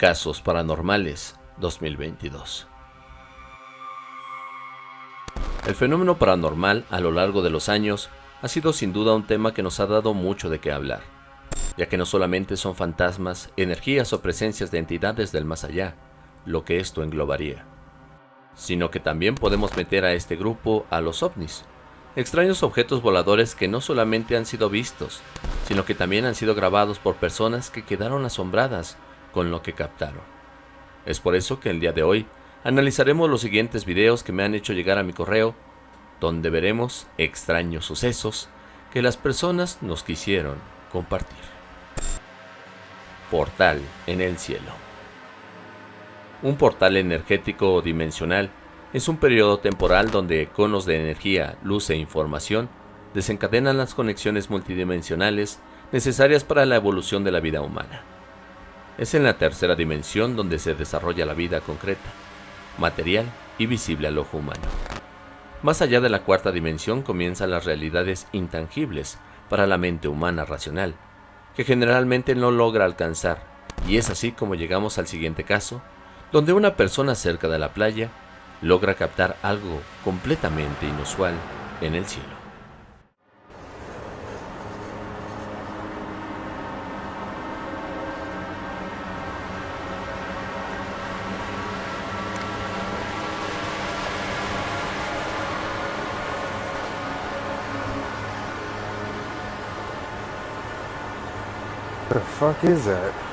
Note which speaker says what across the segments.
Speaker 1: Casos Paranormales 2022 El fenómeno paranormal a lo largo de los años ha sido sin duda un tema que nos ha dado mucho de qué hablar, ya que no solamente son fantasmas, energías o presencias de entidades del más allá, lo que esto englobaría, sino que también podemos meter a este grupo a los ovnis, extraños objetos voladores que no solamente han sido vistos, sino que también han sido grabados por personas que quedaron asombradas con lo que captaron. Es por eso que el día de hoy analizaremos los siguientes videos que me han hecho llegar a mi correo, donde veremos extraños sucesos que las personas nos quisieron compartir. Portal en el cielo. Un portal energético o dimensional es un periodo temporal donde conos de energía, luz e información desencadenan las conexiones multidimensionales necesarias para la evolución de la vida humana. Es en la tercera dimensión donde se desarrolla la vida concreta, material y visible al ojo humano. Más allá de la cuarta dimensión comienzan las realidades intangibles para la mente humana racional, que generalmente no logra alcanzar, y es así como llegamos al siguiente caso, donde una persona cerca de la playa logra captar algo completamente inusual en el cielo.
Speaker 2: Fuck is that?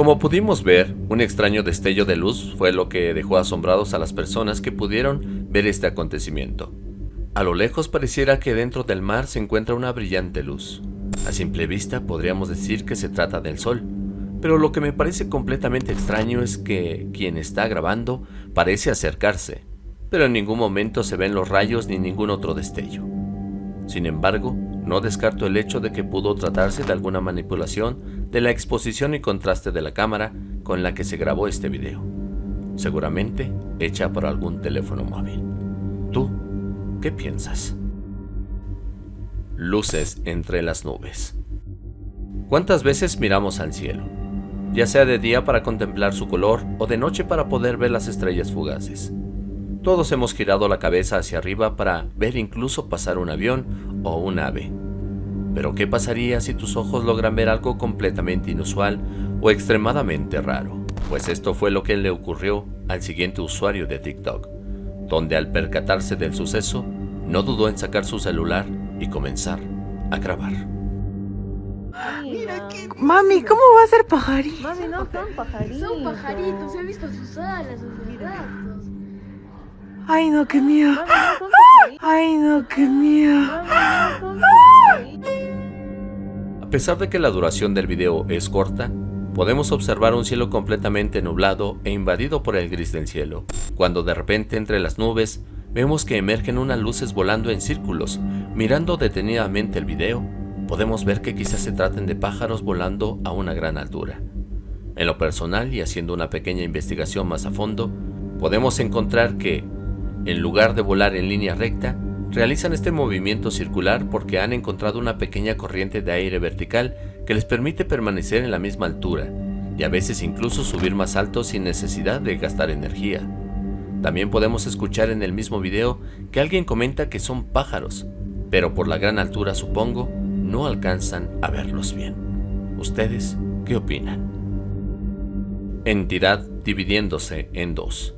Speaker 1: Como pudimos ver, un extraño destello de luz fue lo que dejó asombrados a las personas que pudieron ver este acontecimiento. A lo lejos pareciera que dentro del mar se encuentra una brillante luz. A simple vista podríamos decir que se trata del sol, pero lo que me parece completamente extraño es que quien está grabando parece acercarse, pero en ningún momento se ven los rayos ni ningún otro destello. Sin embargo, no descarto el hecho de que pudo tratarse de alguna manipulación de la exposición y contraste de la cámara con la que se grabó este video. Seguramente hecha por algún teléfono móvil. ¿Tú qué piensas? Luces entre las nubes. ¿Cuántas veces miramos al cielo? Ya sea de día para contemplar su color o de noche para poder ver las estrellas fugaces. Todos hemos girado la cabeza hacia arriba para ver incluso pasar un avión o un ave. Pero ¿qué pasaría si tus ojos logran ver algo completamente inusual o extremadamente raro? Pues esto fue lo que le ocurrió al siguiente usuario de TikTok, donde al percatarse del suceso, no dudó en sacar su celular y comenzar a grabar.
Speaker 3: Mami, ¿cómo va a ser pajarito?
Speaker 4: Mami, no son pajaritos.
Speaker 5: Son pajaritos, he visto sus alas, sus brazos.
Speaker 3: Ay, no, qué miedo. Ay, no, qué miedo.
Speaker 1: A pesar de que la duración del video es corta, podemos observar un cielo completamente nublado e invadido por el gris del cielo, cuando de repente entre las nubes vemos que emergen unas luces volando en círculos. Mirando detenidamente el video, podemos ver que quizás se traten de pájaros volando a una gran altura. En lo personal y haciendo una pequeña investigación más a fondo, podemos encontrar que, en lugar de volar en línea recta, realizan este movimiento circular porque han encontrado una pequeña corriente de aire vertical que les permite permanecer en la misma altura y a veces incluso subir más alto sin necesidad de gastar energía. También podemos escuchar en el mismo video que alguien comenta que son pájaros, pero por la gran altura supongo no alcanzan a verlos bien. ¿Ustedes qué opinan? Entidad dividiéndose en dos.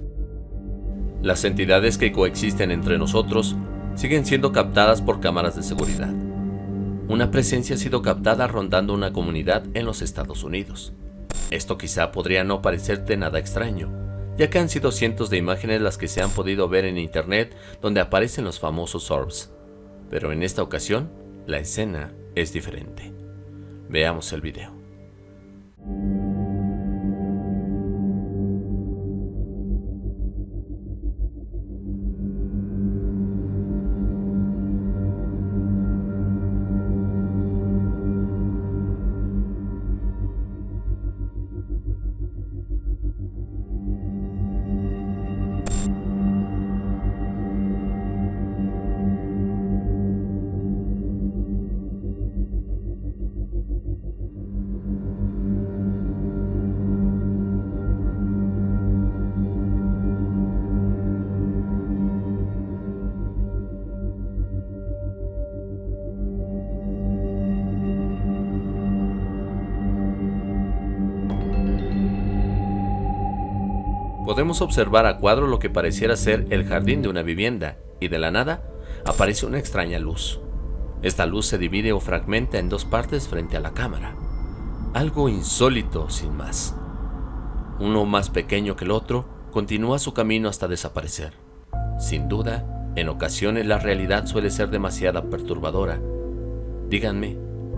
Speaker 1: Las entidades que coexisten entre nosotros siguen siendo captadas por cámaras de seguridad. Una presencia ha sido captada rondando una comunidad en los Estados Unidos. Esto quizá podría no parecerte nada extraño, ya que han sido cientos de imágenes las que se han podido ver en internet donde aparecen los famosos orbs. Pero en esta ocasión, la escena es diferente. Veamos el video. Podemos observar a cuadro lo que pareciera ser el jardín de una vivienda, y de la nada aparece una extraña luz. Esta luz se divide o fragmenta en dos partes frente a la cámara. Algo insólito sin más. Uno más pequeño que el otro continúa su camino hasta desaparecer. Sin duda, en ocasiones la realidad suele ser demasiado perturbadora. Díganme,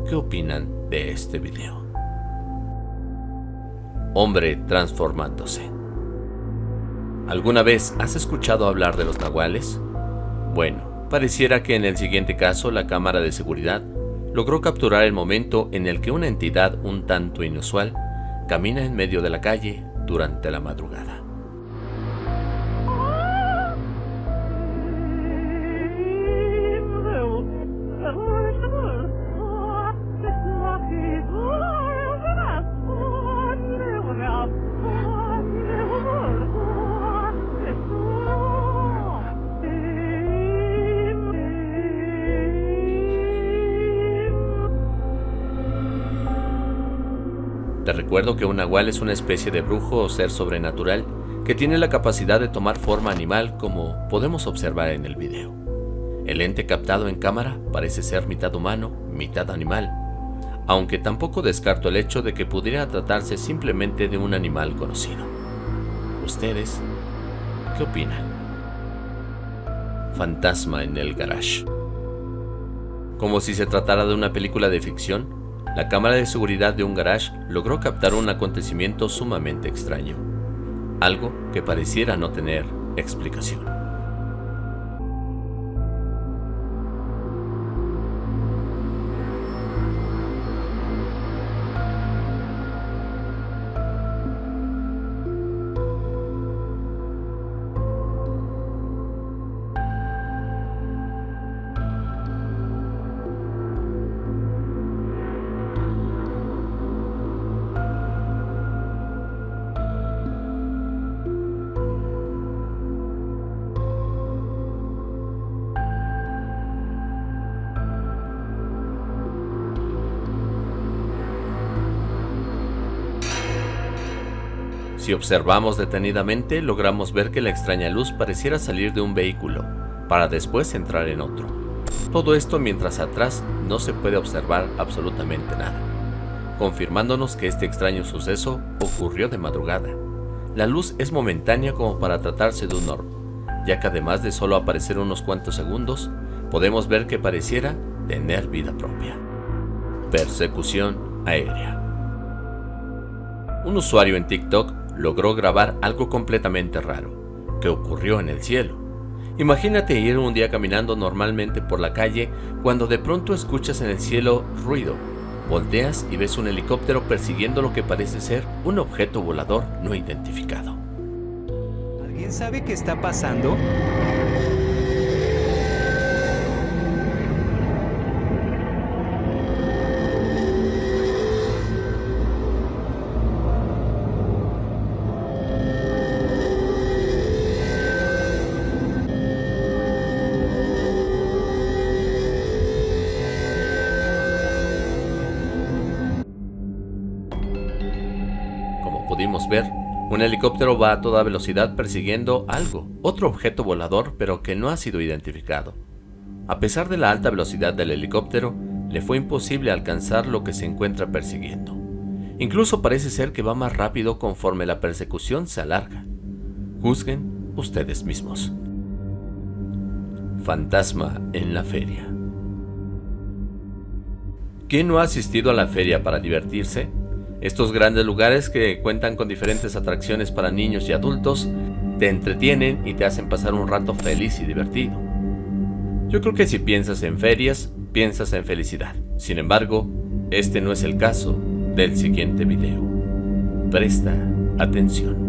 Speaker 1: ¿qué opinan de este video? Hombre transformándose. ¿Alguna vez has escuchado hablar de los nahuales? Bueno, pareciera que en el siguiente caso la cámara de seguridad logró capturar el momento en el que una entidad un tanto inusual camina en medio de la calle durante la madrugada. Te recuerdo que un nahual es una especie de brujo o ser sobrenatural que tiene la capacidad de tomar forma animal como podemos observar en el video. El ente captado en cámara parece ser mitad humano, mitad animal, aunque tampoco descarto el hecho de que pudiera tratarse simplemente de un animal conocido. ¿Ustedes qué opinan? Fantasma en el garage. Como si se tratara de una película de ficción, la cámara de seguridad de un garage logró captar un acontecimiento sumamente extraño, algo que pareciera no tener explicación. Si observamos detenidamente, logramos ver que la extraña luz pareciera salir de un vehículo, para después entrar en otro. Todo esto mientras atrás no se puede observar absolutamente nada, confirmándonos que este extraño suceso ocurrió de madrugada. La luz es momentánea como para tratarse de un orb, ya que además de solo aparecer unos cuantos segundos, podemos ver que pareciera tener vida propia. Persecución aérea. Un usuario en TikTok logró grabar algo completamente raro, que ocurrió en el cielo. Imagínate ir un día caminando normalmente por la calle cuando de pronto escuchas en el cielo ruido. Volteas y ves un helicóptero persiguiendo lo que parece ser un objeto volador no identificado.
Speaker 6: ¿Alguien sabe qué está pasando?
Speaker 1: Ver, un helicóptero va a toda velocidad persiguiendo algo, otro objeto volador pero que no ha sido identificado. A pesar de la alta velocidad del helicóptero, le fue imposible alcanzar lo que se encuentra persiguiendo. Incluso parece ser que va más rápido conforme la persecución se alarga. Juzguen ustedes mismos. Fantasma en la feria. ¿Quién no ha asistido a la feria para divertirse? Estos grandes lugares que cuentan con diferentes atracciones para niños y adultos te entretienen y te hacen pasar un rato feliz y divertido. Yo creo que si piensas en ferias, piensas en felicidad. Sin embargo, este no es el caso del siguiente video. Presta atención.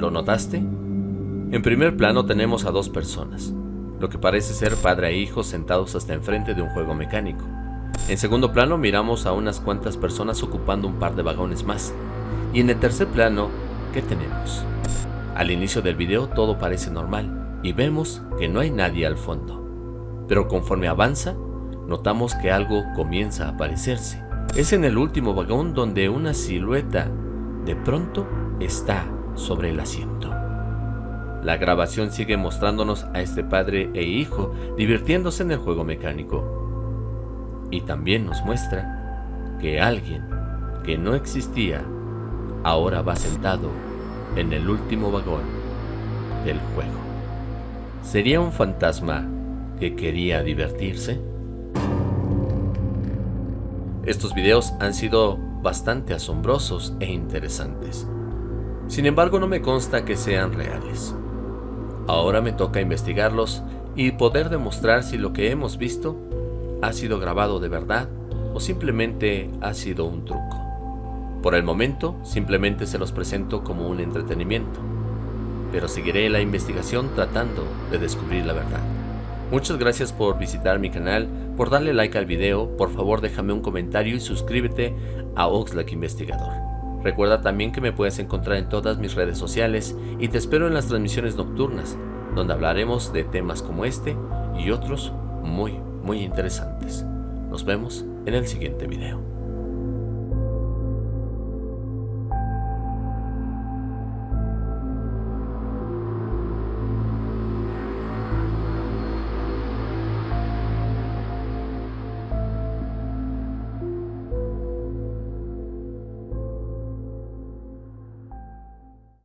Speaker 1: ¿Lo notaste? En primer plano tenemos a dos personas, lo que parece ser padre e hijo sentados hasta enfrente de un juego mecánico. En segundo plano miramos a unas cuantas personas ocupando un par de vagones más. Y en el tercer plano, ¿qué tenemos? Al inicio del video todo parece normal y vemos que no hay nadie al fondo. Pero conforme avanza, notamos que algo comienza a aparecerse. Es en el último vagón donde una silueta de pronto está sobre el asiento. La grabación sigue mostrándonos a este padre e hijo divirtiéndose en el juego mecánico. Y también nos muestra que alguien que no existía ahora va sentado en el último vagón del juego. ¿Sería un fantasma que quería divertirse? Estos videos han sido bastante asombrosos e interesantes. Sin embargo, no me consta que sean reales. Ahora me toca investigarlos y poder demostrar si lo que hemos visto ha sido grabado de verdad o simplemente ha sido un truco. Por el momento, simplemente se los presento como un entretenimiento, pero seguiré la investigación tratando de descubrir la verdad. Muchas gracias por visitar mi canal, por darle like al video, por favor déjame un comentario y suscríbete a Oxlack Investigador. Recuerda también que me puedes encontrar en todas mis redes sociales y te espero en las transmisiones nocturnas, donde hablaremos de temas como este y otros muy, muy interesantes. Nos vemos en el siguiente video.